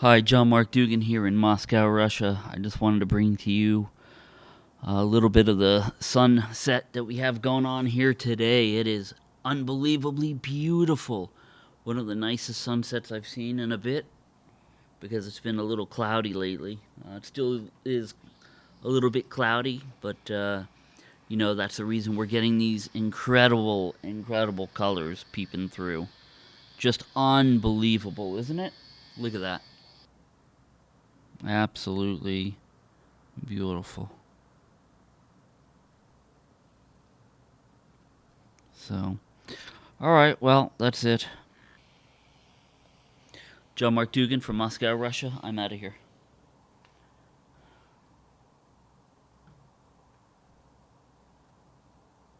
Hi, John Mark Dougan here in Moscow, Russia. I just wanted to bring to you a little bit of the sunset that we have going on here today. It is unbelievably beautiful. One of the nicest sunsets I've seen in a bit because it's been a little cloudy lately. Uh, it still is a little bit cloudy, but uh, you know, that's the reason we're getting these incredible, incredible colors peeping through. Just unbelievable, isn't it? Look at that. Absolutely beautiful. So, all right, well, that's it. John Mark Dougan from Moscow, Russia. I'm out of here.